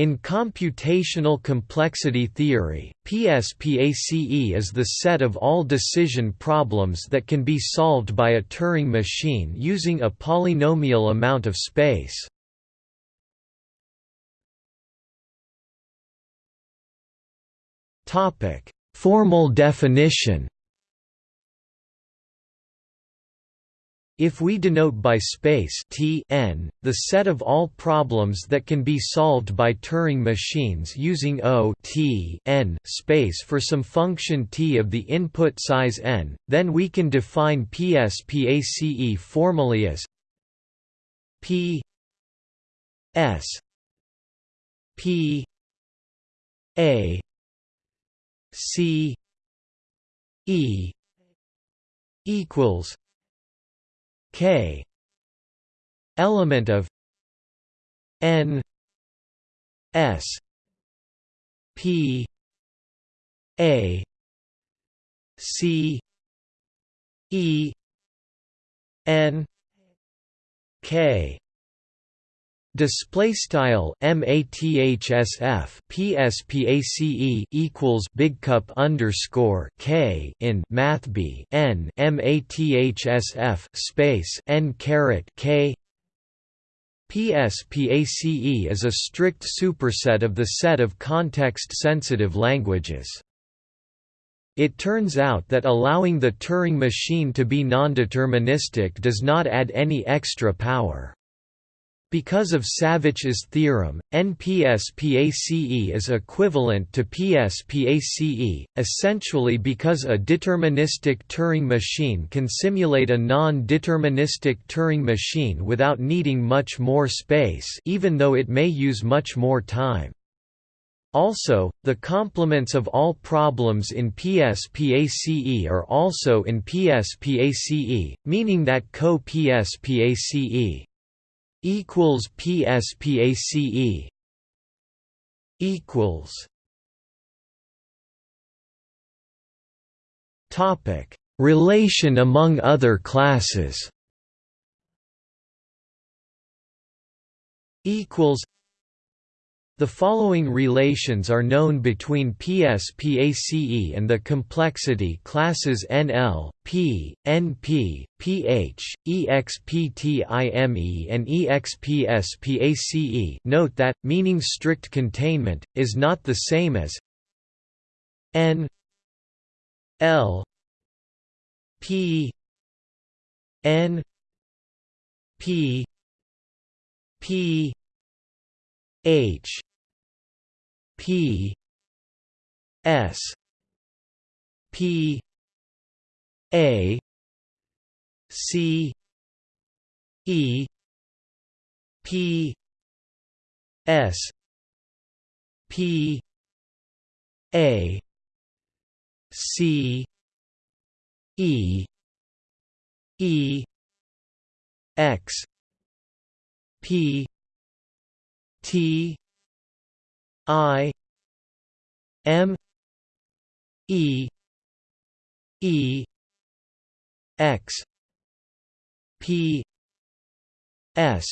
In computational complexity theory, PSPACE is the set of all decision problems that can be solved by a Turing machine using a polynomial amount of space. Formal definition If we denote by space T n, the set of all problems that can be solved by Turing machines using O T n space for some function t of the input size n, then we can define PSPACE formally as P S P A C E equals k element of n s p a c e n k Display style mathsf pspace equals big cup underscore k in math b n mathsf space n caret k PSPACE is a strict superset of the set of context-sensitive languages. It turns out that allowing the Turing machine to be nondeterministic does not add any extra power. Because of Savitch's theorem, NPSPACE is equivalent to PSPACE, essentially because a deterministic Turing machine can simulate a non-deterministic Turing machine without needing much more space even though it may use much more time. Also, the complements of all problems in PSPACE are also in PSPACE, meaning that co-PSPACE equals PSPACE equals Topic Relation among other classes equals the following relations are known between PSPACE and the complexity classes NL, P, NP, PH, EXPTIME and EXPSPACE note that, meaning strict containment, is not the same as N L P N P P H P S P A C E P S P A C E E X P T I M E E X P S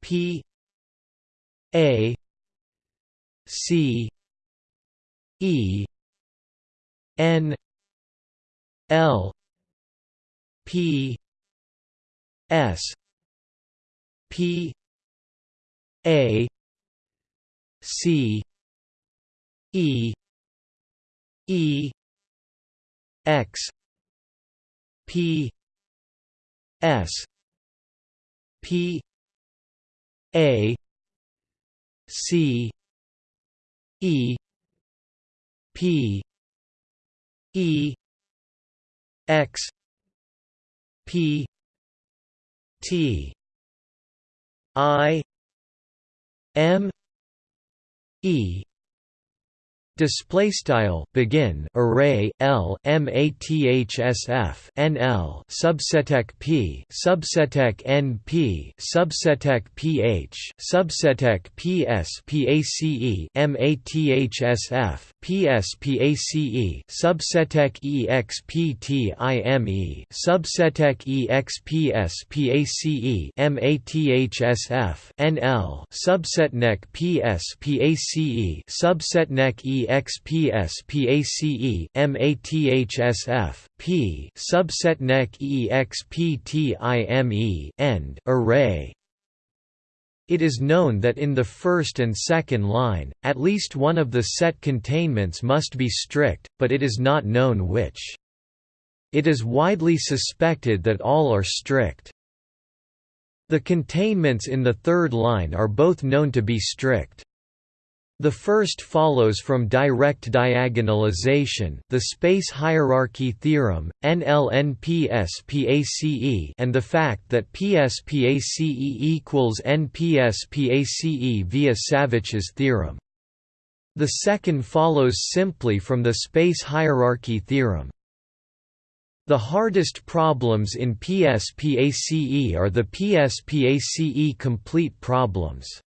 P A C E N L P S P A C E E X P S P A C E P E X P T I M E Display style begin array L mathsf NL subsetek P subsetec NP subsetec PH subsetec PS mathsf PS PACE subsetek EXPTIME subsetec EXPS PACE mathsf NL subsetnek PS E EXPS MATHSF P subset EXPTIME end array it is known that in the first and second line, at least one of the set containments must be strict, but it is not known which. It is widely suspected that all are strict. The containments in the third line are both known to be strict. The first follows from direct diagonalization the space hierarchy theorem, NLNPSPACE and the fact that PSPACE equals NPSPACE via Savitch's theorem. The second follows simply from the space hierarchy theorem. The hardest problems in PSPACE are the PSPACE complete problems.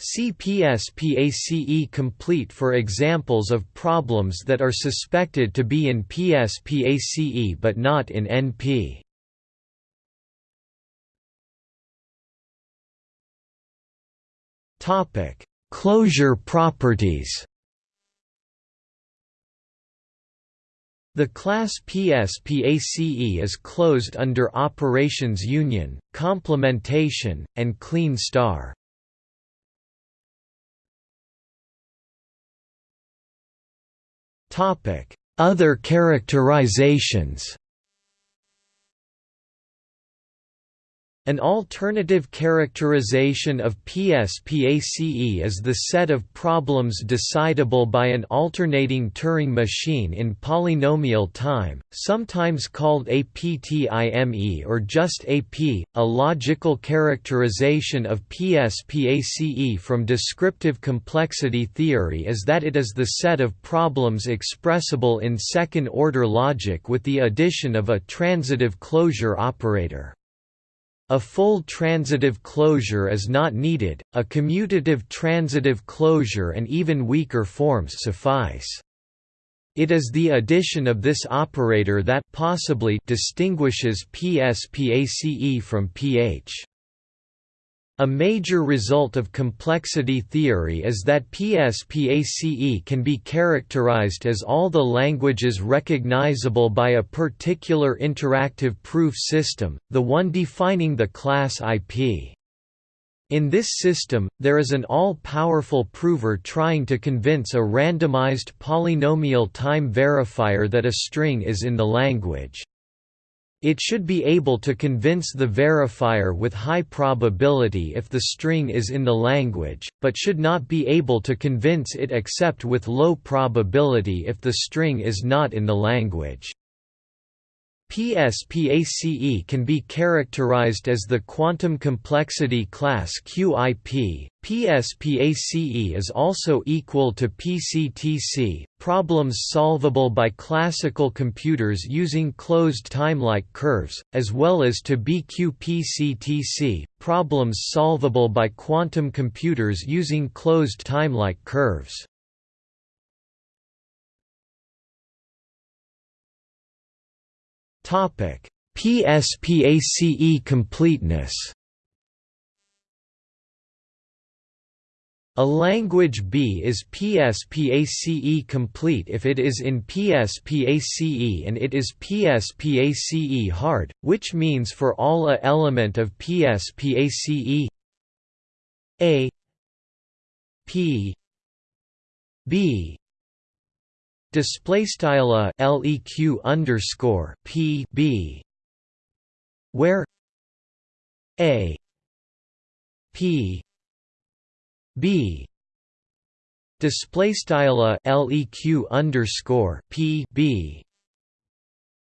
CPS-PACE complete for examples of problems that are suspected to be in PSPACE but not in NP. Topic: Closure properties. The class PSPACE is closed under operations union, complementation, and Kleene star. Other characterizations An alternative characterization of PSPACE is the set of problems decidable by an alternating Turing machine in polynomial time, sometimes called APTIME or just AP. A logical characterization of PSPACE from descriptive complexity theory is that it is the set of problems expressible in second-order logic with the addition of a transitive closure operator. A full transitive closure is not needed, a commutative transitive closure and even weaker forms suffice. It is the addition of this operator that possibly distinguishes PSPACE from PH. A major result of complexity theory is that PSPACE can be characterized as all the languages recognizable by a particular interactive proof system, the one defining the class IP. In this system, there is an all-powerful prover trying to convince a randomized polynomial time verifier that a string is in the language. It should be able to convince the verifier with high probability if the string is in the language, but should not be able to convince it except with low probability if the string is not in the language. PSPACE can be characterized as the quantum complexity class QIP. PSPACE is also equal to PCTC, problems solvable by classical computers using closed time-like curves, as well as to BQPCTC, problems solvable by quantum computers using closed time-like curves. PSPACE completeness. A language B is PSPACE complete if it is in PSPACE and it is PSPACE hard, which means for all A element of PSPACE A P B display style a leq underscore p b where a p b display style a leq underscore p b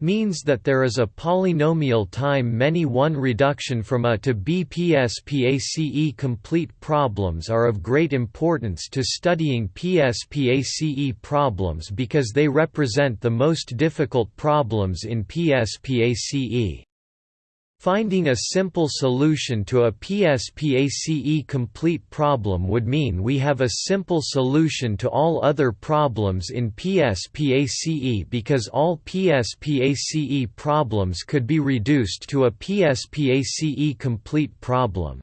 means that there is a polynomial time many one reduction from A to B. PSPACE complete problems are of great importance to studying PSPACE problems because they represent the most difficult problems in PSPACE. Finding a simple solution to a PSPACE complete problem would mean we have a simple solution to all other problems in PSPACE because all PSPACE problems could be reduced to a PSPACE complete problem.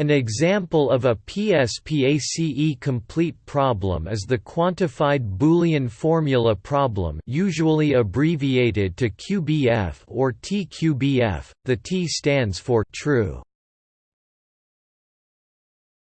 An example of a PSPACE complete problem is the quantified Boolean formula problem usually abbreviated to QBF or TQBF, the T stands for true.